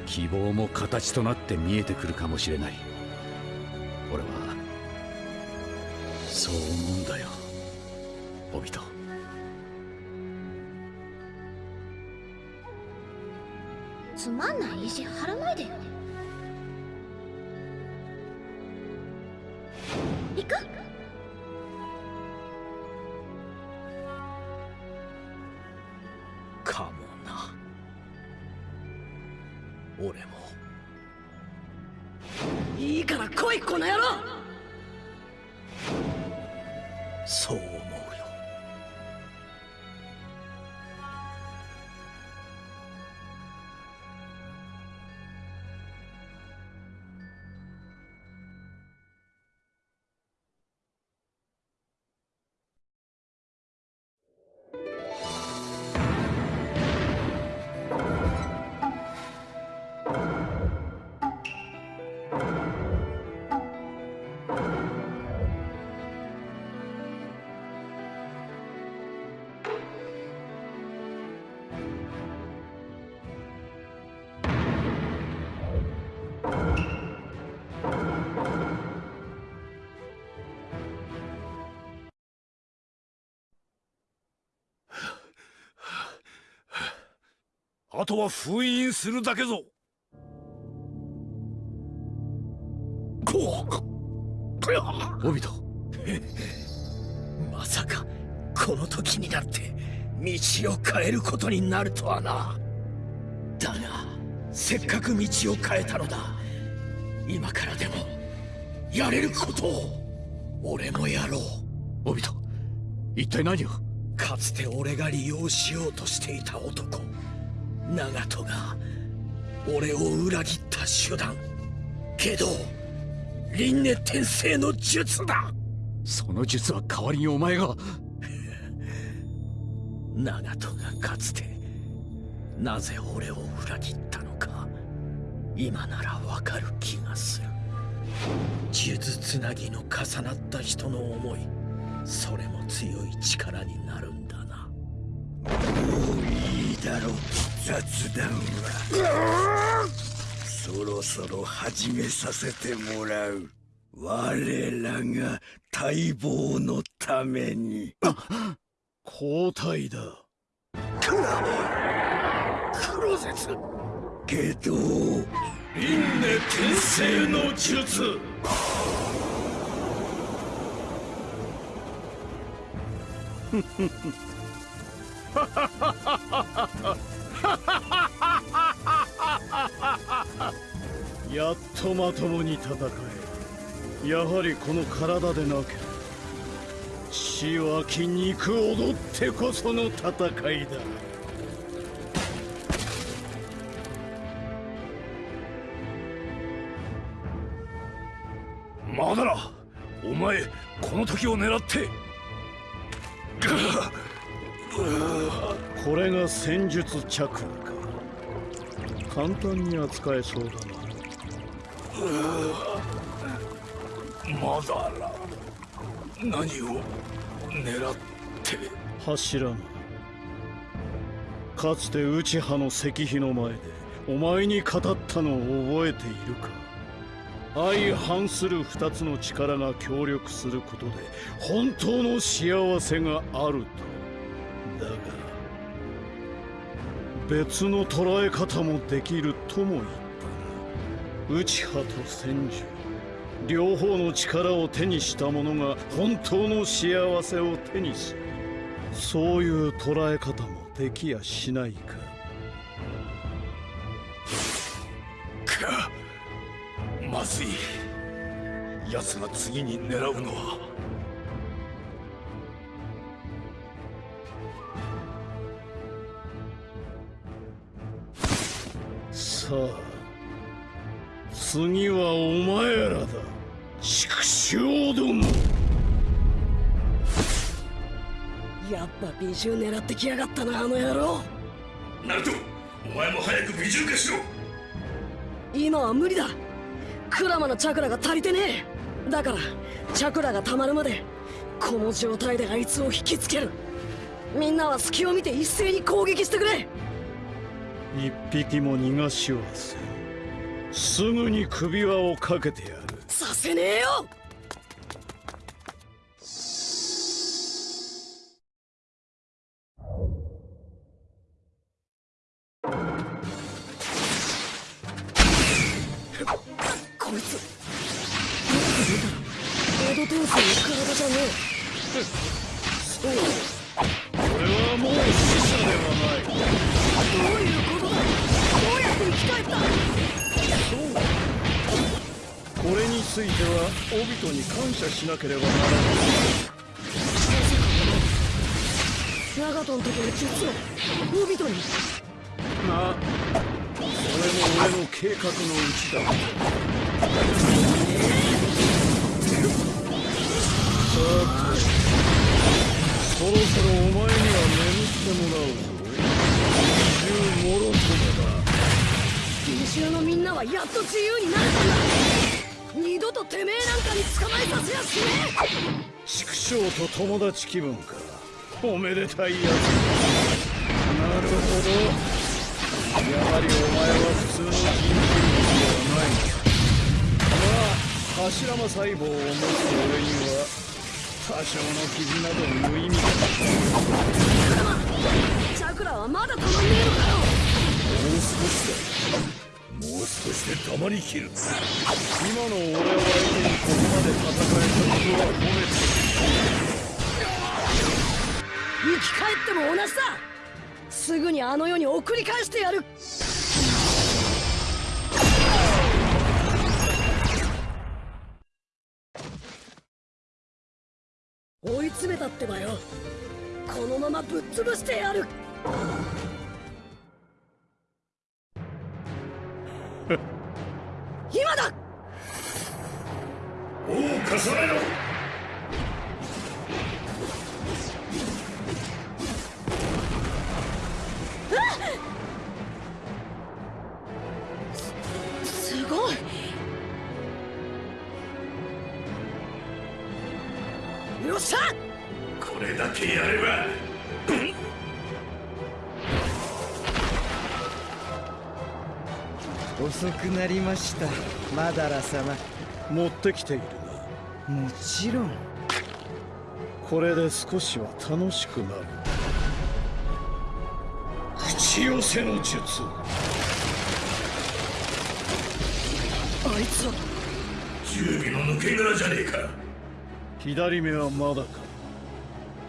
Speaker 2: 希望も形となって見えてくるかもしれない。俺はそう思うんだよオビ
Speaker 11: つまんない意地張らないで。よ行く？
Speaker 3: かもな。俺も。
Speaker 5: いいから来いこの野郎
Speaker 9: あとは封印するだけぞ。
Speaker 2: オビト
Speaker 3: まさかこの時になって道を変えることになるとはな。だがせっかく道を変えたのだ。今からでもやれることを。俺もやろう。
Speaker 2: オビト一体何を？
Speaker 3: かつて俺が利用しようとしていた男長門が俺を裏切った手段。けど輪廻転生の術だ。
Speaker 2: その術は代わりにお前が。
Speaker 3: 長門がかつてなぜ俺を裏切ったのか今ならわかる気がする。数珠つなぎの重なった人の思いそれも強い力になるんだな。もういいだろう雑談は。そろそろ始めさせてもらう。我らが待望のために。
Speaker 1: 交代だ。
Speaker 3: クロゼツ。けど
Speaker 9: 輪廻転生の術
Speaker 1: やっとまともに戦え。やはりこの体でなければ血は筋肉踊ってこその戦いだ。
Speaker 9: マダラお前この時を狙って
Speaker 1: これが戦術チャクラか。簡単に扱えそうだ
Speaker 9: マダラ何を狙って。
Speaker 1: な柱のかつて内派の石碑の前でお前に語ったのを覚えているか。相反する二つの力が協力することで本当の幸せがあると。だが別の捉え方もできるとも言ったな内派と戦術両方の力を手にした者が本当の幸せを手にするそういう捉え方もできやしないか。
Speaker 9: かまずい。奴が次に狙うのは
Speaker 1: 次はお前らだ。畜生ども。
Speaker 5: やっぱ美獣狙ってきやがったなあの野郎。
Speaker 9: ナルトお前も早く美獣化しろ。
Speaker 5: 今は無理だ。クラマのチャクラが足りてねえ。だからチャクラが溜まるまでこの状態であいつを引きつける。みんなは隙を見て一斉に攻撃してくれ
Speaker 1: 一匹も逃がしはせん。すぐに首輪をかけてやる。
Speaker 5: させねえよ！こいつ。よく見た。らエド天生の体じゃね
Speaker 1: そう これについてはオビトに感謝しなければならない
Speaker 5: 長門のところ実はオビトに
Speaker 1: なそれも俺の計画のうちだ。さてそろそろお前には眠ってもらうぞ。二重もろともだ。
Speaker 5: 美獣のみんなはやっと自由になれたんだ二度とてめえなんかに捕まえさせやしねえ
Speaker 1: 畜生と友達気分かおめでたいやつなるほどやはりお前は普通の人類ではないまあ柱間細胞を持つ俺には多少の傷など無意味だ
Speaker 5: えクラマチャクラはまだたまんねえのかよ
Speaker 9: もう少しだもう少しでたまりきる。
Speaker 1: 今の俺を相手にここまで戦えたことは褒めて
Speaker 5: 生き返っても同じだ。すぐにあの世に送り返してやる。追い詰めたってばよ。このままぶっ潰してやる。今だ。
Speaker 9: おお重ねろ。
Speaker 5: すごい。よっしゃ。
Speaker 9: これだけやれば
Speaker 12: 遅くなりました。マダラ様。
Speaker 1: 持ってきているな。
Speaker 12: もちろん。
Speaker 1: これで少しは楽しくなる。口寄せの術。
Speaker 5: あいつは。
Speaker 9: 準備の抜け殻じゃねえか。
Speaker 1: 左目はまだか。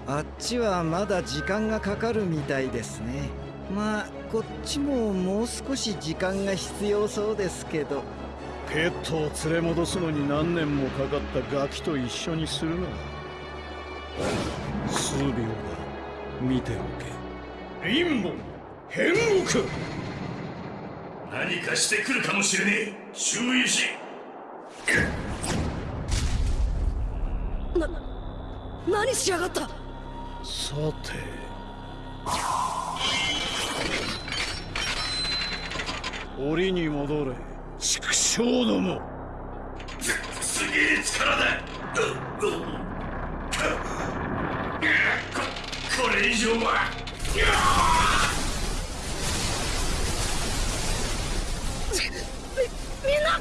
Speaker 12: あっちはまだ時間がかかるみたいですね。まあこっちももう少し時間が必要そうですけど。
Speaker 1: ペットを連れ戻すのに何年もかかったガキと一緒にするな。数秒だ見ておけ。陰謀変国
Speaker 9: 何かしてくるかもしれねえ。注意し。
Speaker 5: な何しやがった。
Speaker 1: さて檻に戻れ。畜生ども。
Speaker 9: すげえ力だ？ここれ以上は。
Speaker 5: みんな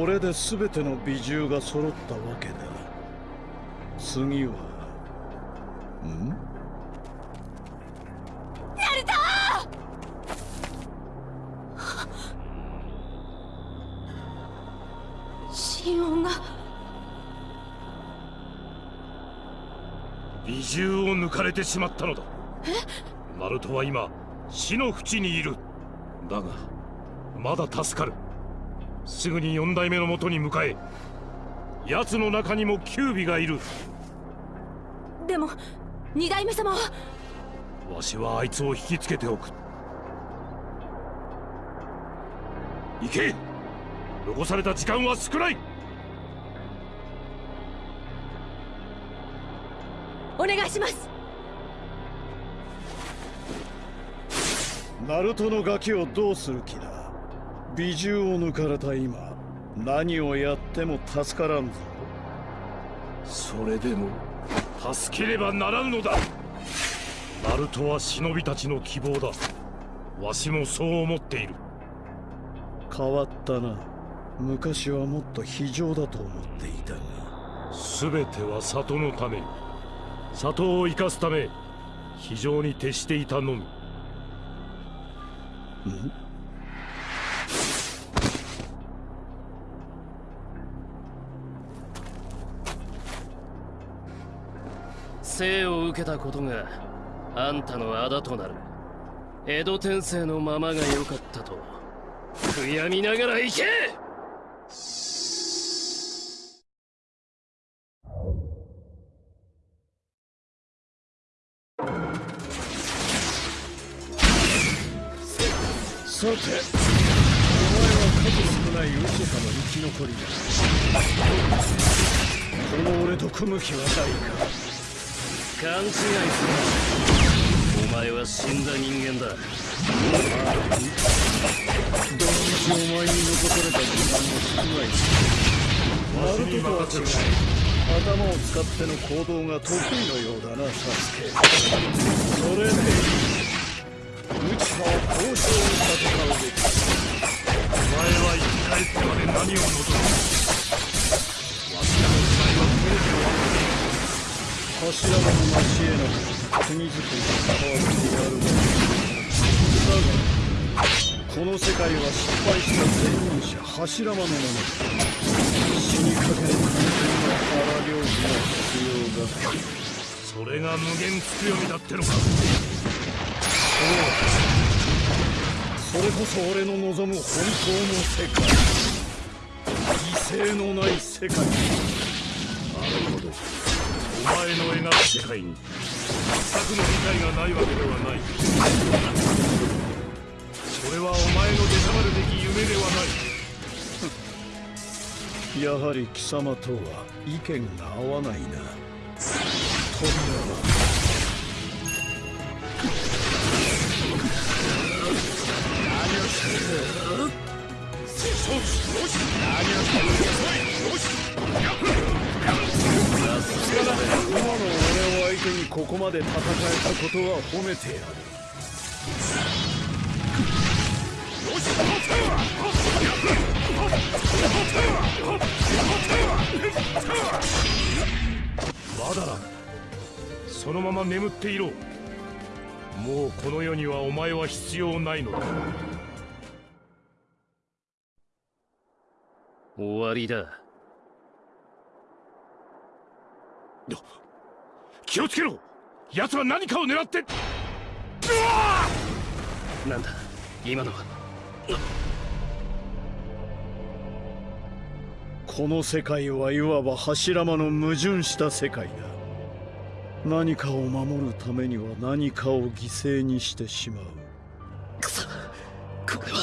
Speaker 1: これで全ての美獣が揃ったわけだ。次はん？
Speaker 11: 心音が。
Speaker 10: 美獣を抜かれてしまったのだ。ナルトは今死の淵にいる。だが。まだ助かるすぐに四代目のもとに向かえ奴の中にもキュービがいる。
Speaker 11: でも二代目様は？
Speaker 10: わしはあいつを引きつけておく。行け！残された時間は少ない！
Speaker 11: お願いします。
Speaker 1: ナルトのガキをどうする気だ？美獣を抜かれた今何をやっても助からんぞ。
Speaker 10: それでも助ければならぬのだ。ナルトは忍びたちの希望だ。わしもそう思っている。
Speaker 1: 変わったな。昔はもっと非常だと思っていたが。
Speaker 10: 全ては里のため。里を生かすため非常に徹していたのみ
Speaker 7: 生を受けたことがあんたの仇となる。江戸天聖のままが良かったと悔やみながら行け！
Speaker 1: さてお前は数少ない嘘さの生き残りだ。この俺と組む気はないか。
Speaker 7: 勘違いするお前は死んだ人間だ
Speaker 1: どのみちお前に残された時間も少ないナルトとは違い頭を使っての行動が得意のようだなサスケそれで内派を交渉に戦うべき
Speaker 10: お前は生き返ってまで何を望む？
Speaker 1: 柱の成し得なく国づくりに関わってやるがだがこの世界は失敗した前任者柱間のものだ死にかける完全な荒領事が必要だ。
Speaker 10: それが無限つくよみだってのか。
Speaker 1: そうそれこそ俺の望む本当の世界。犠牲のない世界。
Speaker 10: なるほど。前の描く世界に全くの理解がないわけではない。それはお前の出たまるべき夢ではない
Speaker 1: やはり貴様とは意見が合わないな。扉は何をする
Speaker 10: 何をするヤバい。
Speaker 1: 今の俺を相手にここまで戦えたことは褒めてやる。
Speaker 10: まだ。そのまま眠っていろ。もうこの世にはお前は必要ないのだ。
Speaker 7: 終わりだ。
Speaker 10: 気をつけろ。奴は何かを狙って。
Speaker 7: なんだ？今のは？
Speaker 1: この世界はいわば柱間の矛盾した世界だ。何かを守るためには何かを犠牲にしてしまう。
Speaker 7: くそこれは。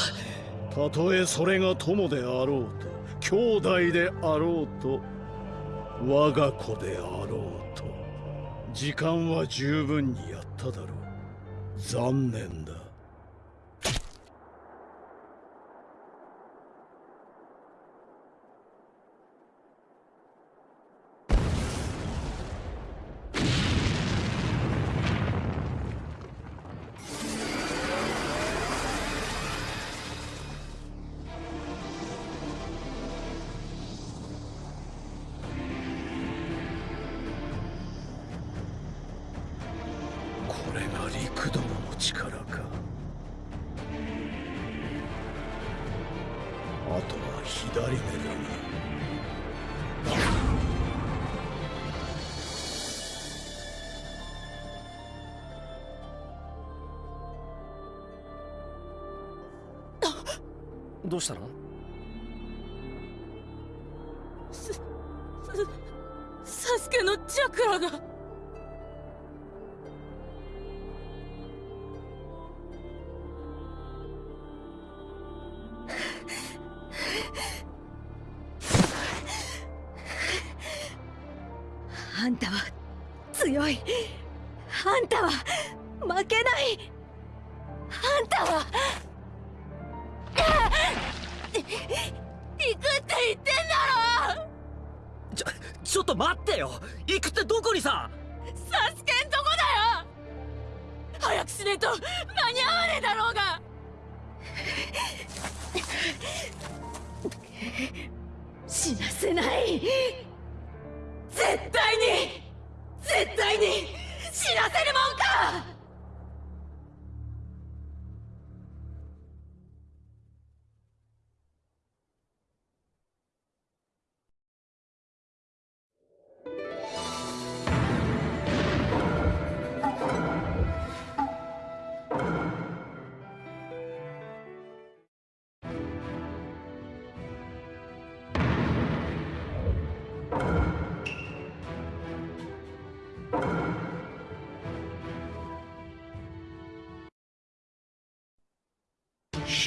Speaker 1: たとえそれが友であろうと兄弟であろうと我が子であろうと時間は十分にやっただろう。残念だ。
Speaker 6: サスケのチャクラが。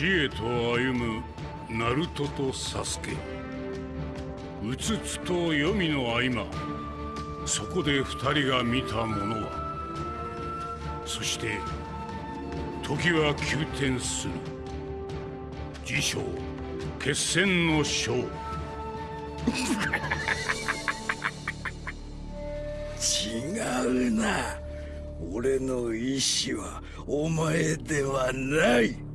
Speaker 6: 死
Speaker 13: へと歩むナルトとサスケ。うつつと黄泉の合間そこで二人が見たものは。そして時は急転する。自称決戦の章
Speaker 3: 違うな。俺の意志はお前ではない。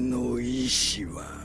Speaker 3: の意志は。